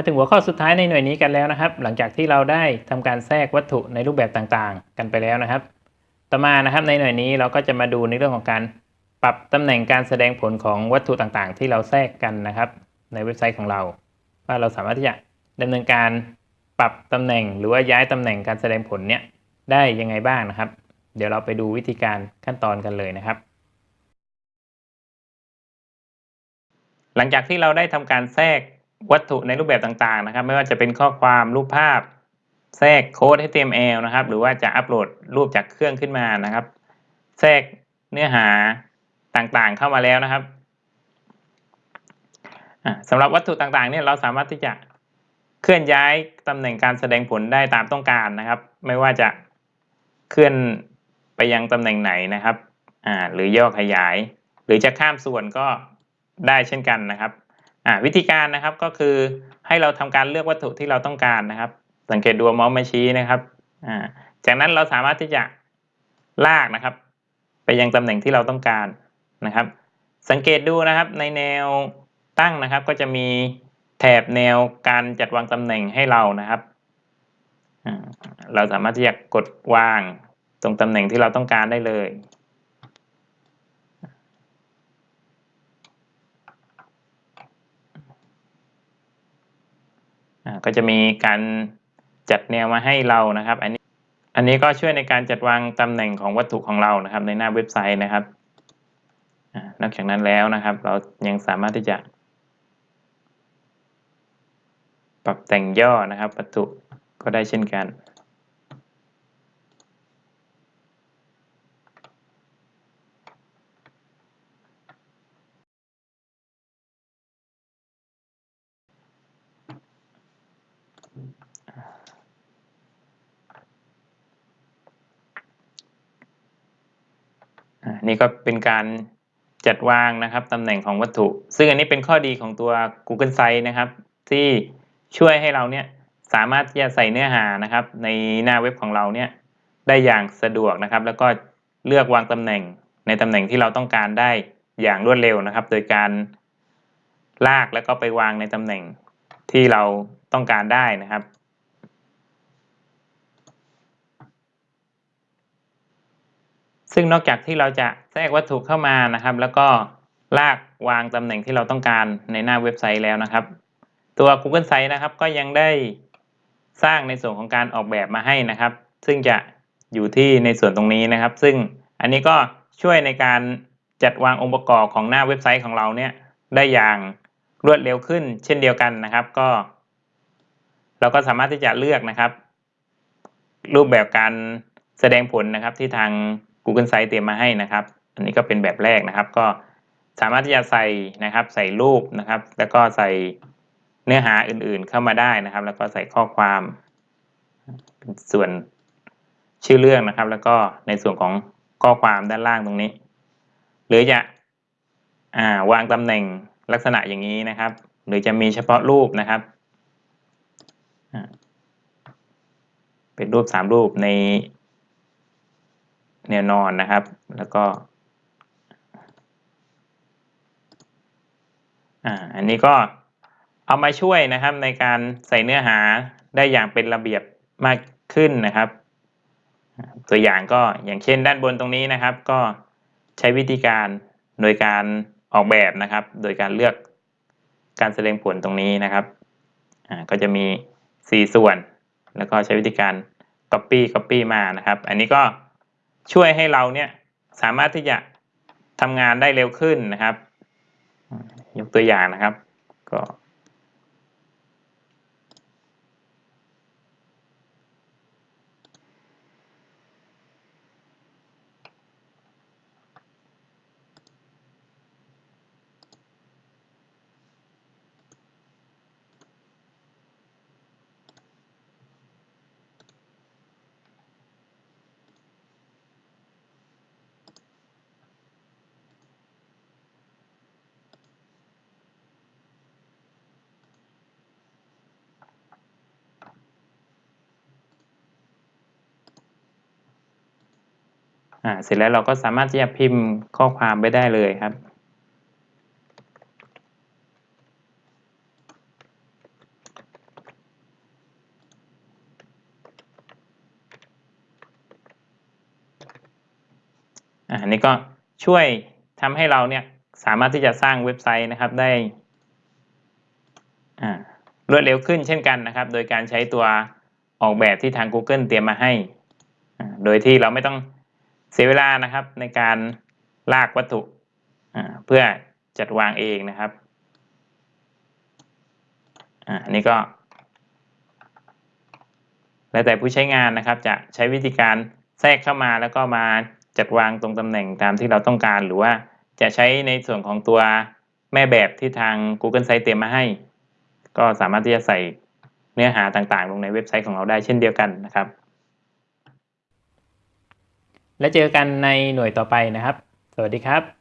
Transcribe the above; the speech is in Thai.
มาถึงหัวข้อสุดท้ายในหน่วยนี้กันแล้วนะครับ หลังจากที่เราได้ทำการแทรกวัตถุในรูปแบบต่างๆ กันไปแล้วนะครับ ต่อมานะครับในหน่วยนี้เราก็จะมาดูในเรื่องของการปรับตำแหน่งการแสดงผลของวัตถุต่างๆ ที่เราแทรกกันนะครับ ในเว็บไซต์ของเรา ว่าเราสามารถที่จะดำเนินการปรับตำแหน่งหรือว่าย้ายตำแหน่งการแสดงผลเนี้ยได้ยังไงบ้างนะครับ เดี๋ยวเราไปดูวิธีการขั้นตอนกันเลยนะครับ หลังจากที่เราได้ทำการแทรก วัตถุในรูปแบบต่างๆนะครับ ไม่ว่าจะเป็นข้อความรูปภาพ แทรกโค้ด HTML นะครับ หรือว่าจะอัปโหลดรูปจากเครื่องขึ้นมานะครับ แทรกเนื้อหาต่างๆเข้ามาแล้วนะครับสำหรับวัตถุต่างๆเนี่ยเราสามารถที่จะเคลื่อนย้ายตำแหน่งการแสดงผลได้ตามต้องการนะครับ ไม่ว่าจะเคลื่อนไปยังตำแหน่งไหนนะครับหรือย่อขยาย หรือจะข้ามส่วนก็ได้เช่นกันนะครับ อ่าวิธีการนะครับก็คือให้เราทำการเลือกวัตถุที่เราต้องการนะครับ สังเกตดูมาส์มาชี้นะครับอ่าจากนั้นเราสามารถที่จะลากนะครับ ไปยังตำแหน่งที่เราต้องการนะครับ สังเกตดูนะครับในแนวตั้งนะครับ ก็จะมีแถบแนวการจัดวางตำแหน่งให้เรานะครับ เราสามารถที่จะกดวางตรงตำแหน่งที่เราต้องการได้เลย ก็จะมีการจัดแนวมาให้เรานะครับ อันนี้อันนี้ก็ช่วยในการจัดวางตำแหน่งของวัตถุของเรานะครับ ในหน้าเว็บไซต์นะครับนอกจากนั้นแล้วนะครับ เรายังสามารถที่จะ ปรับแต่งย่อนะครับวัตถุก็ได้เช่นกัน นี่ก็เป็นการจัดวางนะครับตำแหน่งของวัตถุ ซึ่งอันนี้เป็นข้อดีของตัว Google Sites นะครับ ที่ช่วยให้เราเนี่ยสามารถที่จะใส่เนื้อหานะครับ ในหน้าเว็บของเราเนี่ยได้อย่างสะดวกนะครับ แล้วก็เลือกวางตำแหน่งในตำแหน่งที่เราต้องการได้อย่างรวดเร็วนะครับ โดยการลากแล้วก็ไปวางในตำแหน่งที่เราต้องการได้นะครับ ซึ่งนอกจากที่เราจะแทรกวัตถุเข้ามานะครับ แล้วก็ลากวางตำแหน่งที่เราต้องการในหน้าเว็บไซต์แล้วนะครับ ตัว Google Sites นะครับ ก็ยังได้สร้างในส่วนของการออกแบบมาให้นะครับ ซึ่งจะอยู่ที่ในส่วนตรงนี้นะครับ ซึ่งอันนี้ก็ช่วยในการจัดวางองค์ประกอบของหน้าเว็บไซต์ของเราเนี่ยได้อย่างรวดเร็วขึ้น เช่นเดียวกันนะครับ ก็ เราก็สามารถที่จะเลือกนะครับ รูปแบบการแสดงผลนะครับที่ทาง Google Sites เตรียมมาให้นะครับ อันนี้ก็เป็นแบบแรกนะครับ ก็สามารถที่จะใส่นะครับ ใส่รูปนะครับ แล้วก็ใส่เนื้อหาอื่นๆเข้ามาได้นะครับ แล้วก็ใส่ข้อความส่วนชื่อเรื่องนะครับ แล้วก็ในส่วนของข้อความด้านล่างตรงนี้ หรือจะวางตำแหน่งลักษณะอย่างนี้นะครับ หรือจะมีเฉพาะรูปนะครับเป็นรูปสามรูปใน แนวนอนนะครับ แล้วก็อ่าอันนี้ก็เอามาช่วยนะครับในการใส่เนื้อหาได้อย่างเป็นระเบียบมากขึ้นนะครับ ตัวอย่างก็อย่างเช่นด้านบนตรงนี้นะครับ ก็ใช้วิธีการโดยการออกแบบนะครับ โดยการเลือกการแสดงผลตรงนี้นะครับอ่าก็จะมี 4 ส่วน แล้วก็ใช้วิธีการ copy copy มานะครับ อันนี้ก็ ช่วยให้เราเนี่ยสามารถที่จะทำงานได้เร็วขึ้นนะครับ ยกตัวอย่างนะครับ ก็่าเสร็จแล้วเราก็สามารถที่จะพิมพ์ข้อความไปได้เลยครับ อันนี้ก็ช่วยทำให้เราเนี่ยสามารถที่จะสร้างเว็บไซต์นะครับได้รวดเร็วขึ้นเช่นกันนะครับ โดยการใช้ตัวออกแบบที่ทาง Google เตรียมมาให้ โดยที่เราไม่ต้อง เสียเวลานะครับในการลากวัตถุเพื่อจัดวางเองนะครับอันนี้ก็ แล้วแต่ผู้ใช้งานนะครับ จะใช้วิธีการแทรกเข้ามาแล้วก็มาจัดวางตรงตำแหน่งตามที่เราต้องการ หรือว่าจะใช้ในส่วนของตัวแม่แบบที่ทาง Google Site เตรียมมาให้ ก็สามารถที่จะใส่เนื้อหาต่างๆ ลงในเว็บไซต์ของเราได้เช่นเดียวกันนะครับ และเจอกันในหน่วยต่อไปนะครับ สวัสดีครับ